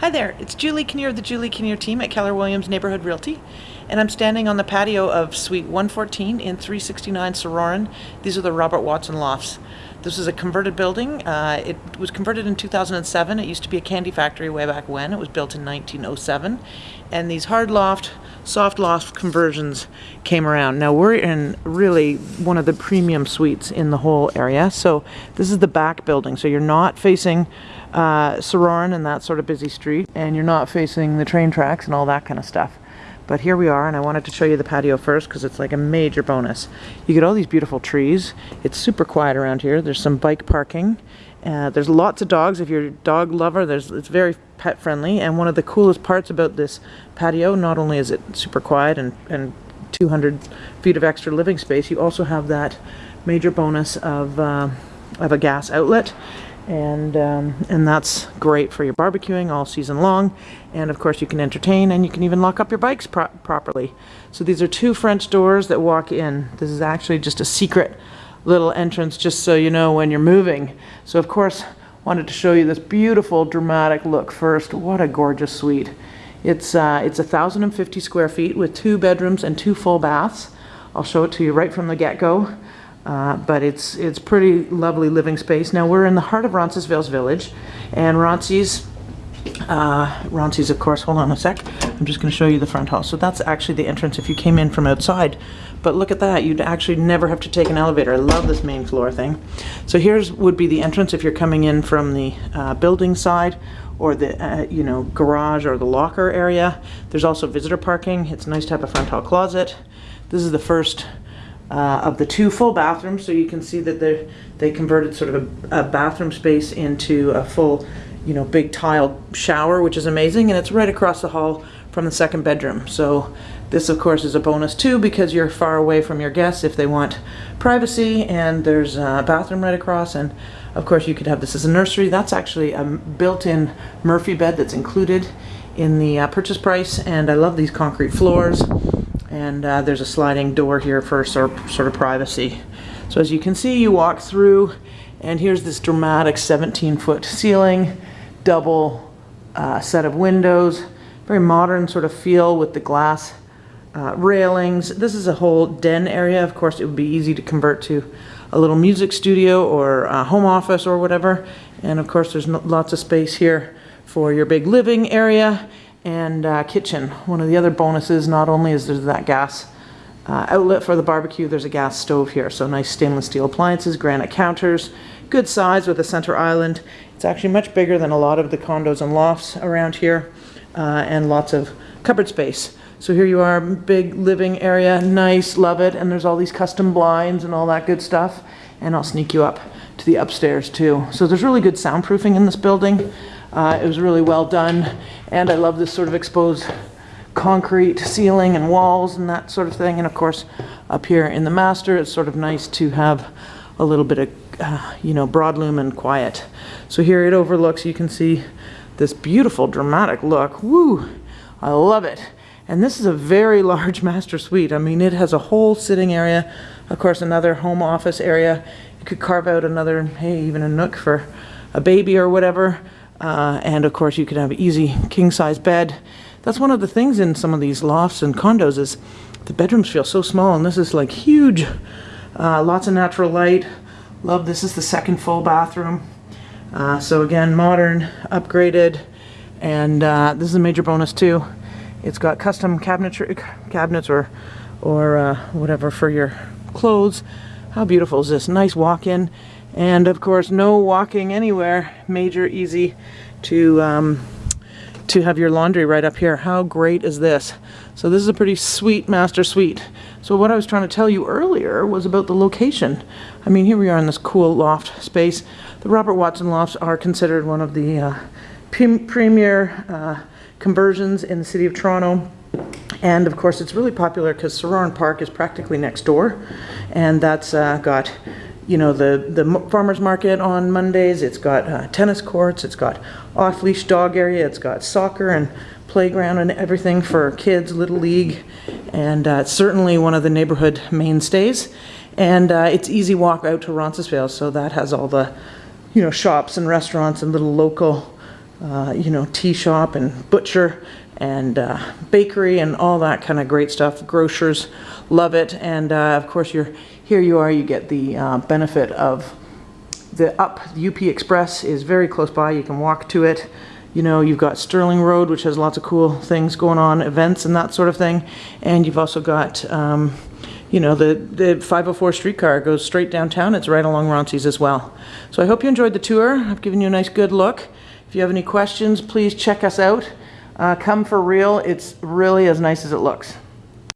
Hi there, it's Julie Kinnear of the Julie Kinnear team at Keller Williams Neighborhood Realty, and I'm standing on the patio of Suite 114 in 369 Sorauren. These are the Robert Watson Lofts. This is a converted building. Uh, it was converted in 2007. It used to be a candy factory way back when. It was built in 1907. And these hard loft, soft loft conversions came around. Now we're in really one of the premium suites in the whole area. So this is the back building. So you're not facing uh, Sorauren and that sort of busy street, and you're not facing the train tracks and all that kind of stuff. But here we are, and I wanted to show you the patio first because it's like a major bonus. You get all these beautiful trees. It's super quiet around here. There's some bike parking. Uh, there's lots of dogs. If you're a dog lover, there's it's very pet friendly. And one of the coolest parts about this patio, not only is it super quiet and, and 200 feet of extra living space, you also have that major bonus of, uh, of a gas outlet and um, and that's great for your barbecuing all season long. And of course you can entertain and you can even lock up your bikes pro properly. So these are two French doors that walk in. This is actually just a secret little entrance just so you know when you're moving. So of course wanted to show you this beautiful dramatic look first. What a gorgeous suite. It's uh, it's a thousand and fifty square feet with two bedrooms and two full baths. I'll show it to you right from the get-go uh, but it's it's pretty lovely living space. Now we're in the heart of Roncesvalles Village, and Ronces, uh, Ronces of course, hold on a sec, I'm just going to show you the front hall. So that's actually the entrance if you came in from outside. But look at that, you'd actually never have to take an elevator. I love this main floor thing. So here's would be the entrance if you're coming in from the uh, building side or the uh, you know garage or the locker area. There's also visitor parking. It's nice to have a front hall closet. This is the first uh, of the two full bathrooms. So you can see that they they converted sort of a, a, bathroom space into a full, you know, big tiled shower, which is amazing. And it's right across the hall from the second bedroom. So this of course is a bonus too because you're far away from your guests if they want privacy and there's a bathroom right across and of course you could have this as a nursery. That's actually a built-in Murphy bed that's included in the uh, purchase price and I love these concrete floors and uh, there's a sliding door here for sort of, sort of privacy. So as you can see, you walk through, and here's this dramatic 17-foot ceiling, double uh, set of windows, very modern sort of feel with the glass uh, railings. This is a whole den area. Of course, it would be easy to convert to a little music studio or a home office or whatever. And of course, there's lots of space here for your big living area and uh, kitchen. One of the other bonuses, not only is there that gas uh, outlet for the barbecue, there's a gas stove here. So nice stainless steel appliances, granite counters, good size with a center island. It's actually much bigger than a lot of the condos and lofts around here uh, and lots of cupboard space. So here you are, big living area, nice, love it. And there's all these custom blinds and all that good stuff. And I'll sneak you up to the upstairs too. So there's really good soundproofing in this building. Uh, it was really well done, and I love this sort of exposed concrete ceiling and walls and that sort of thing. And of course, up here in the master, it's sort of nice to have a little bit of, uh, you know, broadloom and quiet. So here it overlooks, you can see this beautiful dramatic look. Woo, I love it. And this is a very large master suite. I mean, it has a whole sitting area, of course, another home office area. You could carve out another, hey, even a nook for a baby or whatever. Uh, and of course you could have an easy king size bed. That's one of the things in some of these lofts and condos is the bedrooms feel so small and this is like huge. Uh, lots of natural light. Love this is the second full bathroom. Uh, so again, modern, upgraded, and uh, this is a major bonus too. It's got custom cabinetry, cabinets or, or uh, whatever for your clothes. How beautiful is this? Nice walk-in. And of course, no walking anywhere. Major easy to, um, to have your laundry right up here. How great is this? So this is a pretty sweet master suite. So what I was trying to tell you earlier was about the location. I mean, here we are in this cool loft space. The Robert Watson lofts are considered one of the uh, premier uh, conversions in the city of Toronto. And of course, it's really popular because Sorauren Park is practically next door. And that's uh, got you know, the, the farmer's market on Mondays. It's got uh, tennis courts. It's got off-leash dog area. It's got soccer and playground and everything for kids, Little League. And uh, it's certainly one of the neighborhood mainstays. And uh, it's easy walk out to Roncesvalles, so that has all the, you know, shops and restaurants and little local uh, you know, tea shop and butcher and uh, bakery and all that kind of great stuff. Grocers love it. And uh, of course, you're here you are, you get the uh, benefit of the up UP Express is very close by. You can walk to it. You know, you've got Sterling Road, which has lots of cool things going on, events and that sort of thing. And you've also got, um, you know, the, the 504 streetcar goes straight downtown. It's right along Ronces as well. So I hope you enjoyed the tour. I've given you a nice good look. If you have any questions, please check us out. Uh, come for real. It's really as nice as it looks.